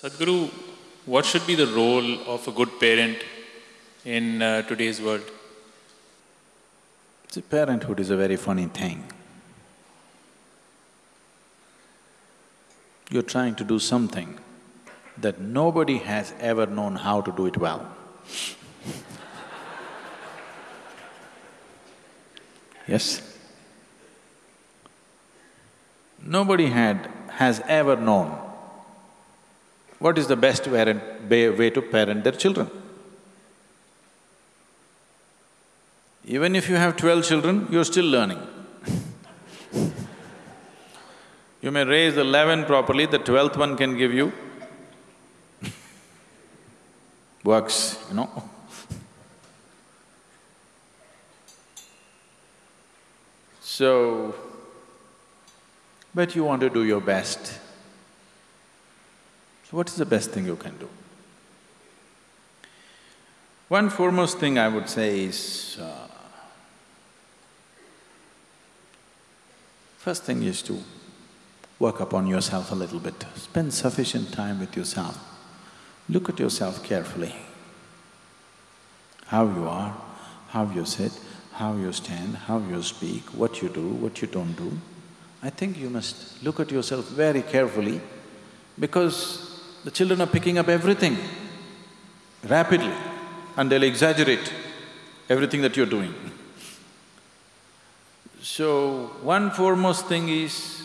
Sadhguru, what should be the role of a good parent in uh, today's world? See, parenthood is a very funny thing. You're trying to do something that nobody has ever known how to do it well. yes? Nobody had… has ever known what is the best way to parent their children. Even if you have twelve children, you're still learning. you may raise eleven properly, the twelfth one can give you works, you know. So, but you want to do your best. So what is the best thing you can do? One foremost thing I would say is, uh, first thing is to work upon yourself a little bit, spend sufficient time with yourself. Look at yourself carefully. How you are, how you sit, how you stand, how you speak, what you do, what you don't do. I think you must look at yourself very carefully because the children are picking up everything rapidly and they'll exaggerate everything that you're doing. So, one foremost thing is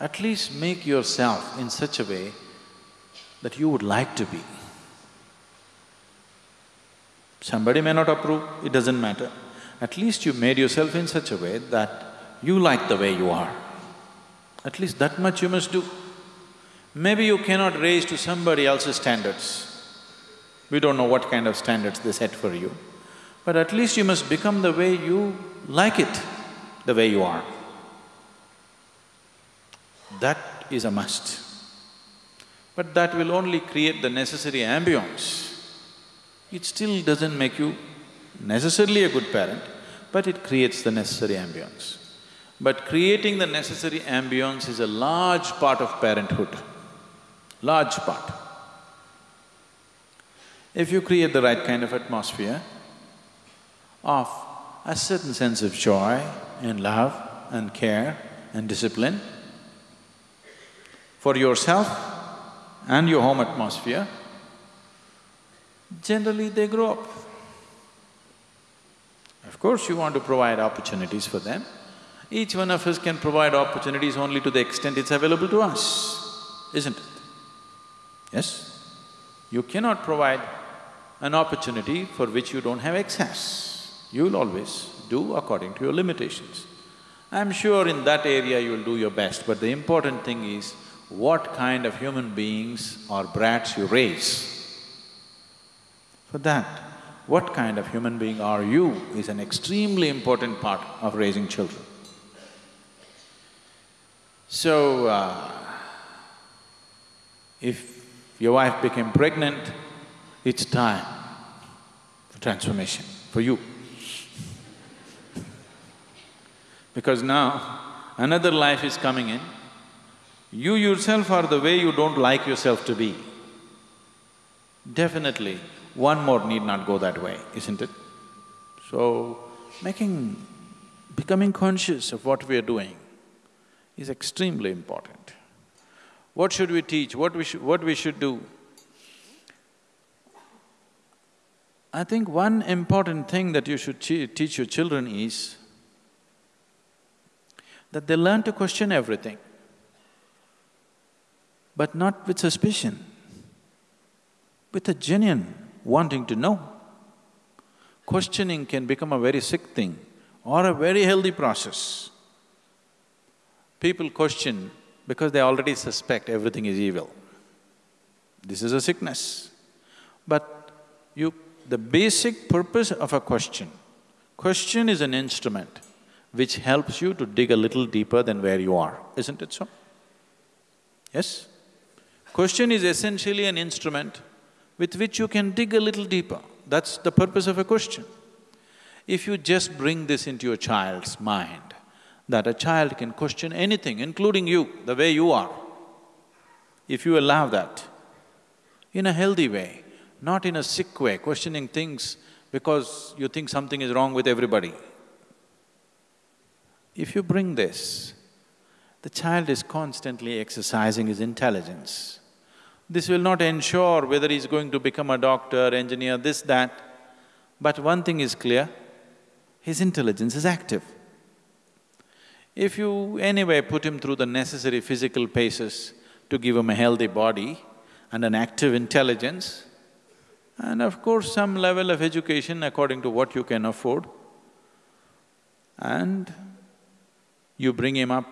at least make yourself in such a way that you would like to be. Somebody may not approve, it doesn't matter. At least you made yourself in such a way that you like the way you are. At least that much you must do. Maybe you cannot raise to somebody else's standards. We don't know what kind of standards they set for you. But at least you must become the way you like it, the way you are. That is a must. But that will only create the necessary ambience. It still doesn't make you necessarily a good parent, but it creates the necessary ambience. But creating the necessary ambience is a large part of parenthood, large part. If you create the right kind of atmosphere of a certain sense of joy and love and care and discipline for yourself and your home atmosphere, generally they grow up. Of course, you want to provide opportunities for them. Each one of us can provide opportunities only to the extent it's available to us, isn't it? Yes? You cannot provide an opportunity for which you don't have access. You'll always do according to your limitations. I'm sure in that area you'll do your best, but the important thing is what kind of human beings or brats you raise. For that, what kind of human being are you is an extremely important part of raising children. So, uh, if your wife became pregnant, it's time for transformation for you. Because now another life is coming in, you yourself are the way you don't like yourself to be. Definitely, one more need not go that way, isn't it? So, making… becoming conscious of what we are doing is extremely important. What should we teach, what we should… what we should do? I think one important thing that you should teach your children is that they learn to question everything, but not with suspicion, with a genuine wanting to know. Questioning can become a very sick thing or a very healthy process. People question because they already suspect everything is evil. This is a sickness. But you… the basic purpose of a question, question is an instrument which helps you to dig a little deeper than where you are, isn't it so? Yes? Question is essentially an instrument with which you can dig a little deeper. That's the purpose of a question. If you just bring this into your child's mind, that a child can question anything, including you, the way you are, if you allow that, in a healthy way, not in a sick way, questioning things because you think something is wrong with everybody. If you bring this, the child is constantly exercising his intelligence. This will not ensure whether he's going to become a doctor, engineer, this, that, but one thing is clear, his intelligence is active. If you anyway put him through the necessary physical paces to give him a healthy body and an active intelligence, and of course some level of education according to what you can afford, and you bring him up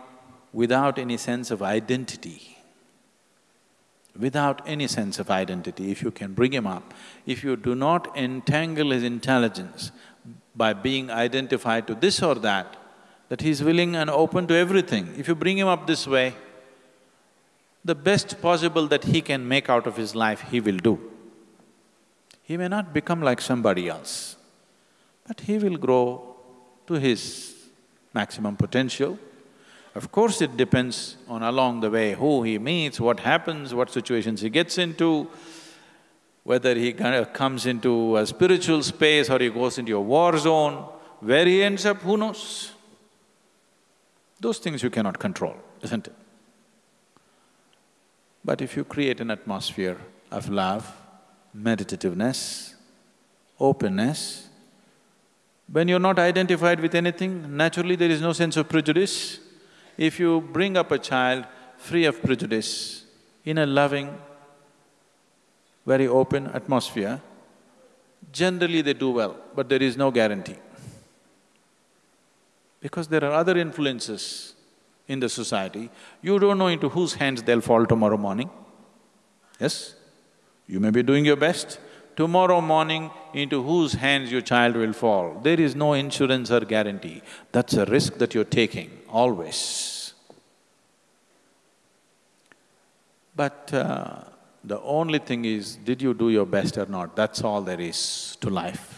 without any sense of identity. Without any sense of identity, if you can bring him up, if you do not entangle his intelligence by being identified to this or that, that he's willing and open to everything. If you bring him up this way, the best possible that he can make out of his life, he will do. He may not become like somebody else, but he will grow to his maximum potential. Of course, it depends on along the way who he meets, what happens, what situations he gets into, whether he kind of comes into a spiritual space or he goes into a war zone, where he ends up, who knows? Those things you cannot control, isn't it? But if you create an atmosphere of love, meditativeness, openness, when you're not identified with anything, naturally there is no sense of prejudice. If you bring up a child free of prejudice, in a loving, very open atmosphere, generally they do well, but there is no guarantee. Because there are other influences in the society, you don't know into whose hands they'll fall tomorrow morning. Yes? You may be doing your best, tomorrow morning into whose hands your child will fall. There is no insurance or guarantee. That's a risk that you're taking, always. But uh, the only thing is, did you do your best or not? That's all there is to life.